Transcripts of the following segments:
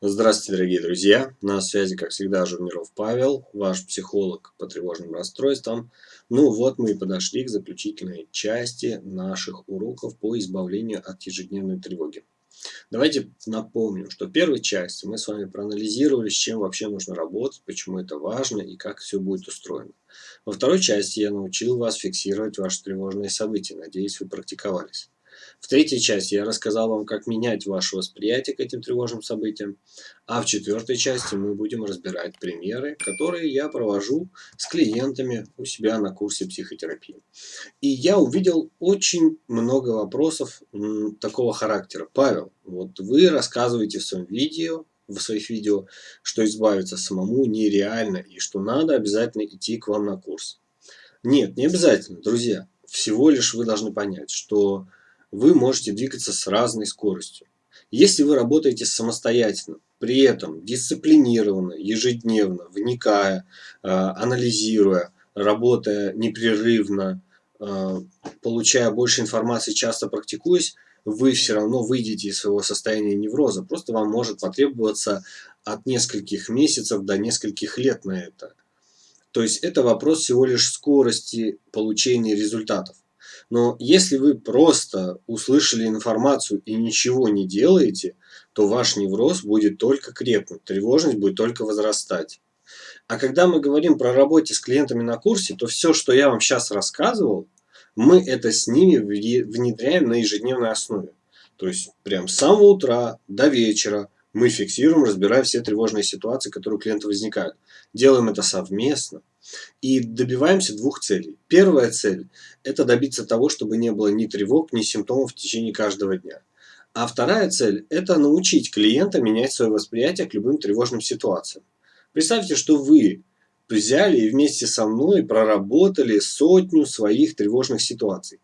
Здравствуйте, дорогие друзья! На связи, как всегда, Журниров Павел, ваш психолог по тревожным расстройствам. Ну вот мы и подошли к заключительной части наших уроков по избавлению от ежедневной тревоги. Давайте напомним, что в первой части мы с вами проанализировали, с чем вообще нужно работать, почему это важно и как все будет устроено. Во второй части я научил вас фиксировать ваши тревожные события. Надеюсь, вы практиковались. В третьей части я рассказал вам, как менять ваше восприятие к этим тревожным событиям. А в четвертой части мы будем разбирать примеры, которые я провожу с клиентами у себя на курсе психотерапии. И я увидел очень много вопросов такого характера. Павел, вот вы рассказываете в своем видео, в своих видео, что избавиться самому нереально и что надо обязательно идти к вам на курс. Нет, не обязательно, друзья. Всего лишь вы должны понять, что вы можете двигаться с разной скоростью. Если вы работаете самостоятельно, при этом дисциплинированно, ежедневно, вникая, э, анализируя, работая непрерывно, э, получая больше информации, часто практикуясь, вы все равно выйдете из своего состояния невроза. Просто вам может потребоваться от нескольких месяцев до нескольких лет на это. То есть это вопрос всего лишь скорости получения результатов. Но если вы просто услышали информацию и ничего не делаете, то ваш невроз будет только крепнуть, тревожность будет только возрастать. А когда мы говорим про работе с клиентами на курсе, то все, что я вам сейчас рассказывал, мы это с ними внедряем на ежедневной основе. То есть прям с самого утра до вечера мы фиксируем, разбираем все тревожные ситуации, которые у клиента возникают. Делаем это совместно. И добиваемся двух целей. Первая цель – это добиться того, чтобы не было ни тревог, ни симптомов в течение каждого дня. А вторая цель – это научить клиента менять свое восприятие к любым тревожным ситуациям. Представьте, что вы взяли и вместе со мной проработали сотню своих тревожных ситуаций.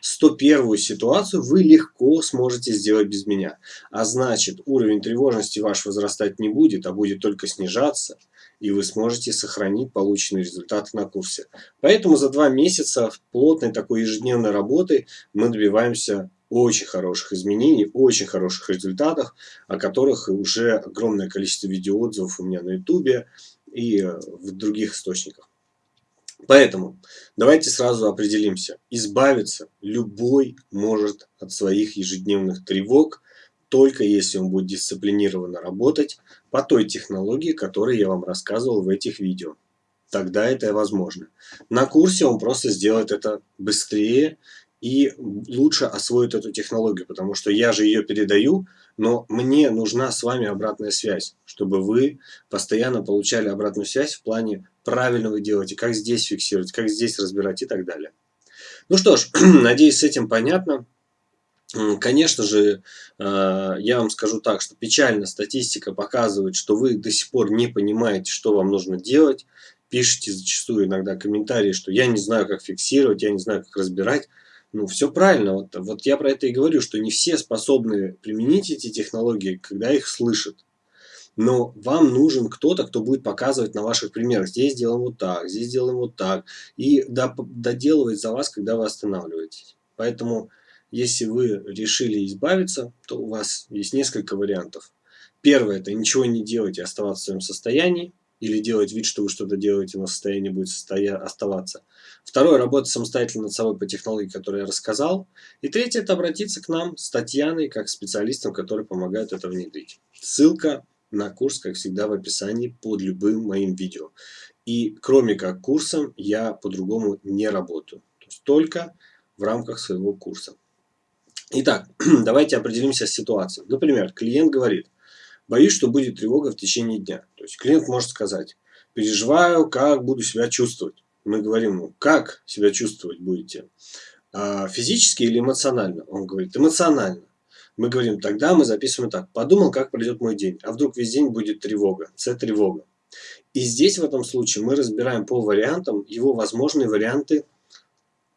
101 ситуацию вы легко сможете сделать без меня. А значит, уровень тревожности ваш возрастать не будет, а будет только снижаться – и вы сможете сохранить полученные результаты на курсе. Поэтому за два месяца плотной такой ежедневной работы мы добиваемся очень хороших изменений, очень хороших результатов, о которых уже огромное количество видеоотзывов у меня на ютубе и в других источниках. Поэтому давайте сразу определимся. Избавиться любой может от своих ежедневных тревог, только если он будет дисциплинированно работать по той технологии, которую я вам рассказывал в этих видео. Тогда это возможно. На курсе он просто сделает это быстрее и лучше освоит эту технологию, потому что я же ее передаю, но мне нужна с вами обратная связь, чтобы вы постоянно получали обратную связь в плане правильно вы делаете, как здесь фиксировать, как здесь разбирать и так далее. Ну что ж, надеюсь, с этим понятно. Конечно же, э, я вам скажу так, что печально статистика показывает, что вы до сих пор не понимаете, что вам нужно делать. Пишите зачастую иногда комментарии, что я не знаю, как фиксировать, я не знаю, как разбирать. Ну, все правильно. Вот, вот я про это и говорю, что не все способны применить эти технологии, когда их слышат. Но вам нужен кто-то, кто будет показывать на ваших примерах. Здесь делаем вот так, здесь делаем вот так. И доделывать за вас, когда вы останавливаетесь. Поэтому если вы решили избавиться, то у вас есть несколько вариантов. Первое – это ничего не делать и оставаться в своем состоянии, или делать вид, что вы что-то делаете, но состояние будет состоя... оставаться. Второе – работать самостоятельно над собой по технологии, которую я рассказал. И третье – это обратиться к нам с Татьяной, как специалистом, который помогает это внедрить. Ссылка на курс, как всегда, в описании под любым моим видео. И кроме как курсом, я по-другому не работаю. То есть только в рамках своего курса. Итак, давайте определимся с ситуацией. Например, клиент говорит, боюсь, что будет тревога в течение дня. То есть клиент может сказать, переживаю, как буду себя чувствовать. Мы говорим ему, как себя чувствовать будете? А, физически или эмоционально? Он говорит, эмоционально. Мы говорим, тогда мы записываем так. Подумал, как пройдет мой день. А вдруг весь день будет тревога. С тревога. И здесь в этом случае мы разбираем по вариантам его возможные варианты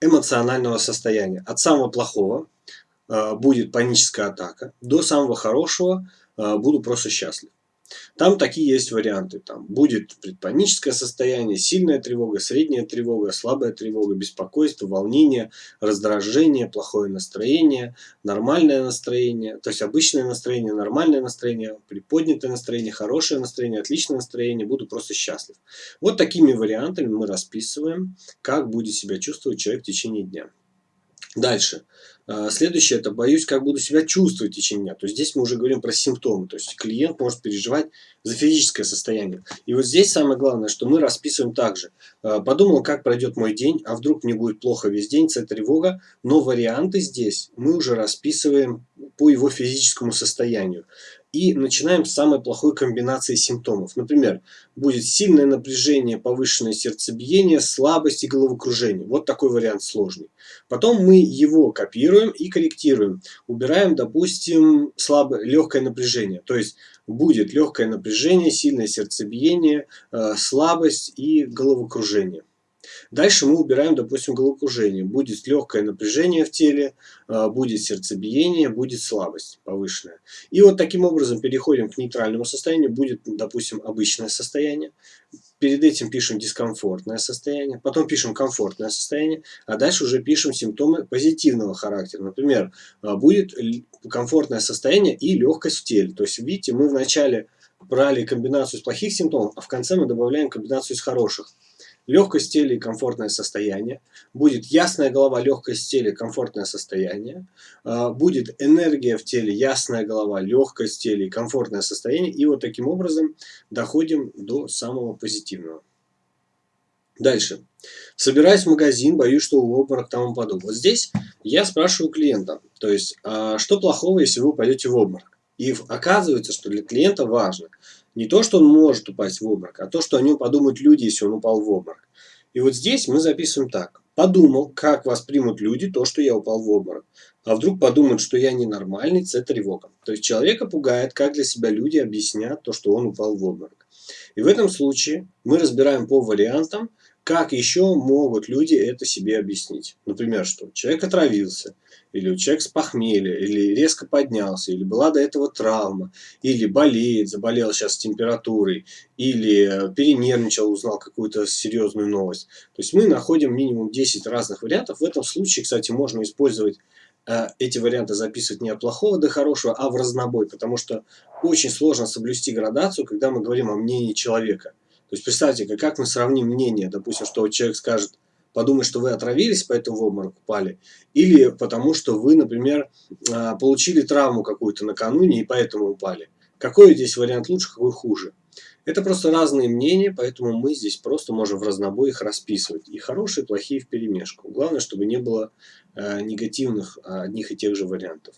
эмоционального состояния. От самого плохого, будет паническая атака, до самого хорошего э, буду просто счастлив. Там такие есть варианты. Там будет предпаническое состояние, сильная тревога, средняя тревога, слабая тревога, беспокойство, волнение, раздражение, плохое настроение, нормальное настроение, то есть обычное настроение, нормальное настроение, приподнятое настроение, хорошее настроение, отличное настроение, буду просто счастлив. Вот такими вариантами мы расписываем, как будет себя чувствовать человек в течение дня. Дальше. А, следующее, это боюсь, как буду себя чувствовать в течение дня. То есть здесь мы уже говорим про симптомы. То есть клиент может переживать за физическое состояние. И вот здесь самое главное, что мы расписываем также. А, подумал, как пройдет мой день, а вдруг мне будет плохо весь день, это тревога. Но варианты здесь мы уже расписываем по его физическому состоянию и начинаем с самой плохой комбинации симптомов. Например, будет сильное напряжение, повышенное сердцебиение, слабость и головокружение. Вот такой вариант сложный. Потом мы его копируем и корректируем. Убираем, допустим, слабое, легкое напряжение. То есть будет легкое напряжение, сильное сердцебиение, э, слабость и головокружение. Дальше мы убираем, допустим, головокружение. Будет легкое напряжение в теле, а, будет сердцебиение, будет слабость повышенная. И вот таким образом переходим к нейтральному состоянию. Будет, допустим, обычное состояние. Перед этим пишем дискомфортное состояние, потом пишем комфортное состояние, а дальше уже пишем симптомы позитивного характера. Например, а, будет комфортное состояние и легкость в теле. То есть, видите, мы вначале брали комбинацию из плохих симптомов, а в конце мы добавляем комбинацию из хороших легкость тела и комфортное состояние, будет ясная голова, легкость тела, комфортное состояние, а, будет энергия в теле, ясная голова, легкость тела и комфортное состояние. И вот таким образом доходим до самого позитивного. Дальше. Собираюсь в магазин, боюсь, что у обморок там упаду. Вот здесь я спрашиваю клиента, то есть, а что плохого, если вы пойдете в обморок? И оказывается, что для клиента важно не то, что он может упасть в обморок, а то, что о нем подумают люди, если он упал в обморок. И вот здесь мы записываем так. Подумал, как воспримут люди то, что я упал в обморок. А вдруг подумают, что я ненормальный, это тревога. То есть человека пугает, как для себя люди объяснят то, что он упал в обморок. И в этом случае мы разбираем по вариантам, как еще могут люди это себе объяснить? Например, что человек отравился, или человек с похмелья, или резко поднялся, или была до этого травма, или болеет, заболел сейчас температурой, или перенервничал, узнал какую-то серьезную новость. То есть мы находим минимум 10 разных вариантов. В этом случае, кстати, можно использовать э, эти варианты записывать не от плохого до хорошего, а в разнобой, потому что очень сложно соблюсти градацию, когда мы говорим о мнении человека. То есть представьте, как мы сравним мнение, допустим, что человек скажет, подумать, что вы отравились, поэтому в обморок упали, или потому что вы, например, а, получили травму какую-то накануне и поэтому упали. Какой здесь вариант лучше, какой хуже? Это просто разные мнения, поэтому мы здесь просто можем в разнобой их расписывать. И хорошие, и плохие в перемешку. Главное, чтобы не было э, негативных одних и тех же вариантов.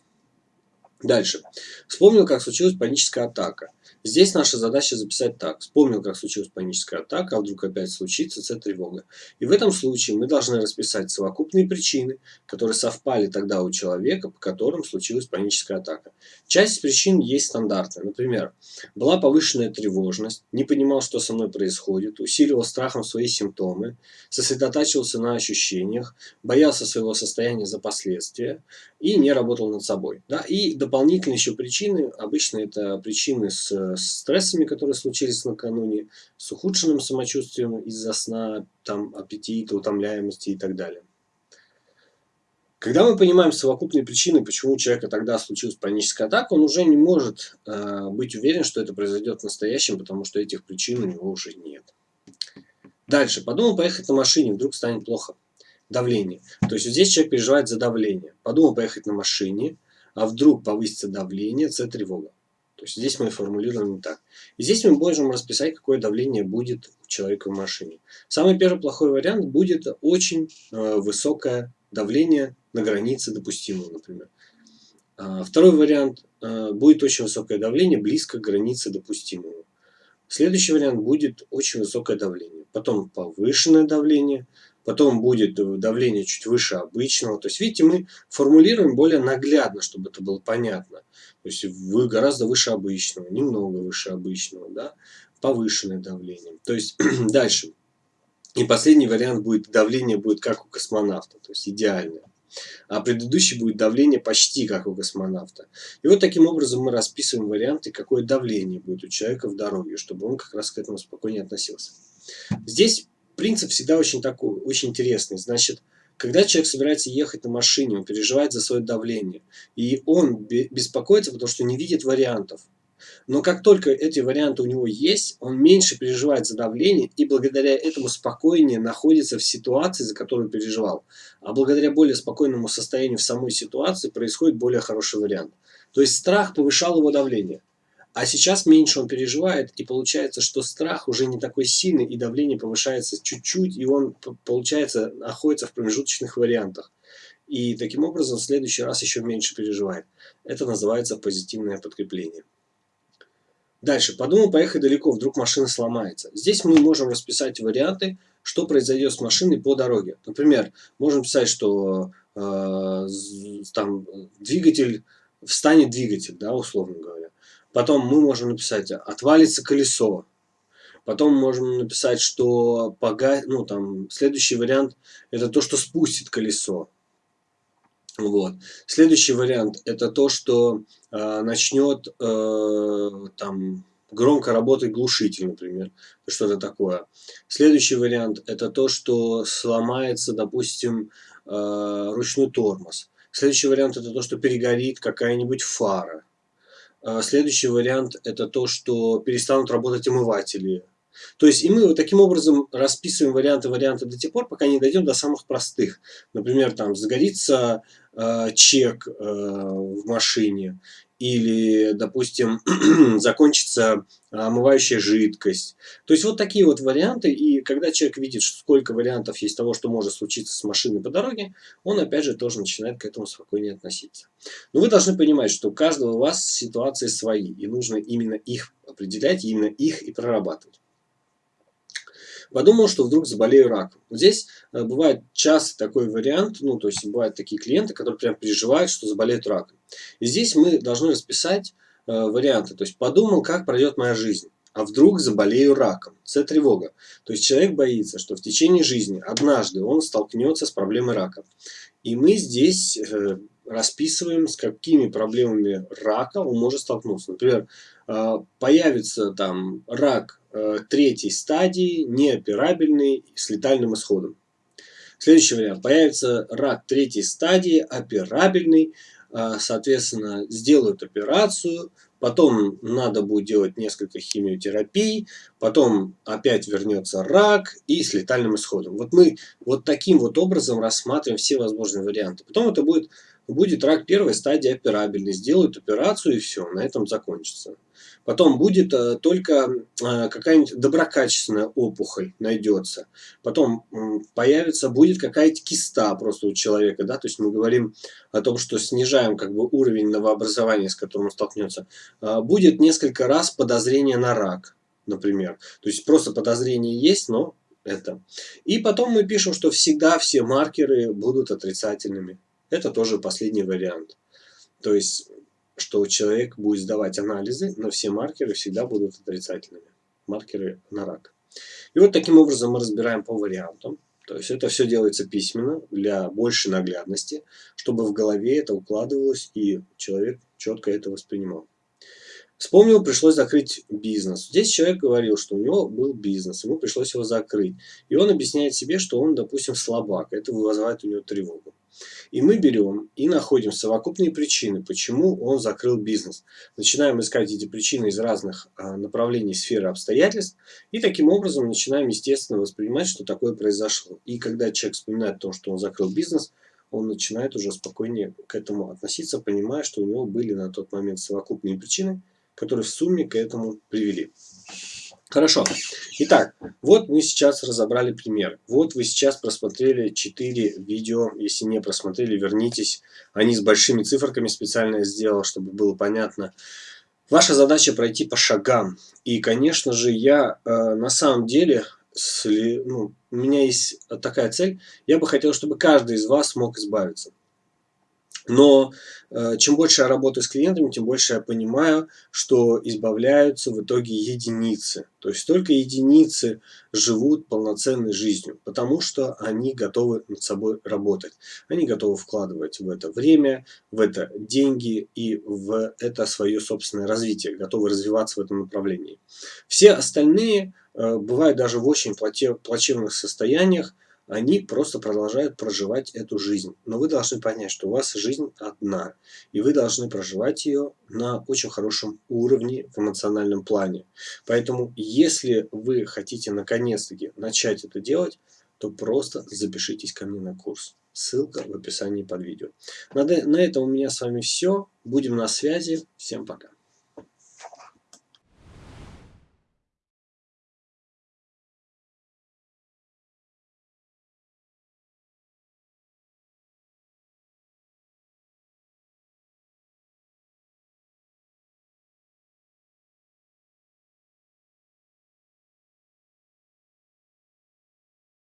Дальше. Вспомнил, как случилась паническая атака. Здесь наша задача записать так. Вспомнил, как случилась паническая атака, а вдруг опять случится, это тревога. И в этом случае мы должны расписать совокупные причины, которые совпали тогда у человека, по которым случилась паническая атака. Часть причин есть стандартная. Например, была повышенная тревожность, не понимал, что со мной происходит, усиливал страхом свои симптомы, сосредотачивался на ощущениях, боялся своего состояния за последствия и не работал над собой. Да? И дополнительные еще причины, обычно это причины с стрессами, которые случились накануне, с ухудшенным самочувствием из-за сна, там, аппетита, утомляемости и так далее. Когда мы понимаем совокупные причины, почему у человека тогда случилась паническая атака, он уже не может э, быть уверен, что это произойдет в настоящем, потому что этих причин у него уже нет. Дальше. Подумал поехать на машине, вдруг станет плохо. Давление. То есть вот здесь человек переживает за давление. Подумал поехать на машине, а вдруг повысится давление, это тревога. То есть здесь мы формулируем так. И здесь мы можем расписать, какое давление будет у человека в машине. Самый первый плохой вариант будет очень э, высокое давление на границе допустимого, например. А второй вариант э, будет очень высокое давление близко к границе допустимого. Следующий вариант будет очень высокое давление. Потом повышенное давление, потом будет давление чуть выше обычного. То есть, видите, мы формулируем более наглядно, чтобы это было понятно. То есть, вы гораздо выше обычного, немного выше обычного, да, повышенное давление. То есть, дальше. И последний вариант будет, давление будет как у космонавта, то есть идеальное. а предыдущий будет давление почти как у космонавта. И вот таким образом мы расписываем варианты, какое давление будет у человека в дороге, чтобы он как раз к этому спокойнее относился. Здесь принцип всегда очень такой, очень интересный. Значит, когда человек собирается ехать на машине, он переживает за свое давление, и он беспокоится, потому что не видит вариантов. Но как только эти варианты у него есть, он меньше переживает за давление и благодаря этому спокойнее находится в ситуации, за которую переживал. А благодаря более спокойному состоянию в самой ситуации происходит более хороший вариант. То есть страх повышал его давление. А сейчас меньше он переживает, и получается, что страх уже не такой сильный, и давление повышается чуть-чуть, и он, получается, находится в промежуточных вариантах. И таким образом в следующий раз еще меньше переживает. Это называется позитивное подкрепление. Дальше. Подумал поехать далеко, вдруг машина сломается. Здесь мы можем расписать варианты, что произойдет с машиной по дороге. Например, можем писать, что э, там двигатель, встанет двигатель, да, условно говоря. Потом мы можем написать, отвалится колесо. Потом можем написать, что пога... ну, там, следующий вариант это то, что спустит колесо. Вот. Следующий вариант это то, что э, начнет э, там громко работать глушитель, например, что-то такое. Следующий вариант это то, что сломается, допустим, э, ручной тормоз. Следующий вариант это то, что перегорит какая-нибудь фара. Э, следующий вариант это то, что перестанут работать омыватели то есть и мы вот таким образом расписываем варианты варианты до тех пор, пока не дойдем до самых простых. Например, там загорится э, чек э, в машине или, допустим, закончится омывающая жидкость. То есть вот такие вот варианты, и когда человек видит, сколько вариантов есть того, что может случиться с машиной по дороге, он опять же тоже начинает к этому спокойнее относиться. Но вы должны понимать, что у каждого у вас ситуации свои, и нужно именно их определять, именно их и прорабатывать. Подумал, что вдруг заболею раком. здесь э, бывает часто такой вариант, ну, то есть бывают такие клиенты, которые прям переживают, что заболеют раком. И здесь мы должны расписать э, варианты. То есть подумал, как пройдет моя жизнь. А вдруг заболею раком? Это тревога. То есть человек боится, что в течение жизни однажды он столкнется с проблемой рака. И мы здесь э, расписываем, с какими проблемами рака он может столкнуться. Например, э, появится там рак Э, третьей стадии, неоперабельный, с летальным исходом. Следующий вариант. Появится рак третьей стадии, операбельный, соответственно, сделают операцию, потом надо будет делать несколько химиотерапий, потом опять вернется рак и с летальным исходом. Вот мы вот таким вот образом рассматриваем все возможные варианты. Потом это будет, будет рак первой стадии операбельный, сделают операцию и все, на этом закончится. Потом будет э, только э, какая-нибудь доброкачественная опухоль найдется. Потом появится, будет какая-то киста просто у человека. Да? То есть мы говорим о том, что снижаем как бы, уровень новообразования, с которым он столкнется. Э, будет несколько раз подозрение на рак, например. То есть просто подозрение есть, но это. И потом мы пишем, что всегда все маркеры будут отрицательными. Это тоже последний вариант. То есть что человек будет сдавать анализы, но все маркеры всегда будут отрицательными. Маркеры на рак. И вот таким образом мы разбираем по вариантам. То есть это все делается письменно для большей наглядности, чтобы в голове это укладывалось и человек четко это воспринимал. Вспомнил, пришлось закрыть бизнес. Здесь человек говорил, что у него был бизнес, ему пришлось его закрыть. И он объясняет себе, что он, допустим, слабак. Это вызывает у него тревогу. И мы берем и находим совокупные причины, почему он закрыл бизнес. Начинаем искать эти причины из разных а, направлений сферы обстоятельств. И таким образом начинаем, естественно, воспринимать, что такое произошло. И когда человек вспоминает о том, что он закрыл бизнес, он начинает уже спокойнее к этому относиться, понимая, что у него были на тот момент совокупные причины, которые в сумме к этому привели. Хорошо. Итак, вот мы сейчас разобрали пример. Вот вы сейчас просмотрели 4 видео. Если не просмотрели, вернитесь. Они с большими циферками специально сделал, чтобы было понятно. Ваша задача пройти по шагам. И, конечно же, я э, на самом деле, сли, ну, у меня есть такая цель. Я бы хотел, чтобы каждый из вас мог избавиться Но э, чем больше я работаю с клиентами, тем больше я понимаю, что избавляются в итоге единицы. То есть только единицы живут полноценной жизнью, потому что они готовы над собой работать. Они готовы вкладывать в это время, в это деньги и в это свое собственное развитие, готовы развиваться в этом направлении. Все остальные э, бывают даже в очень плачевных состояниях, они просто продолжают проживать эту жизнь. Но вы должны понять, что у вас жизнь одна, и вы должны проживать ее на очень хорошем уровне в эмоциональном плане. Поэтому, если вы хотите наконец-таки начать это делать, то просто запишитесь ко мне на курс. Ссылка в описании под видео. На, на этом у меня с вами все. Будем на связи. Всем пока.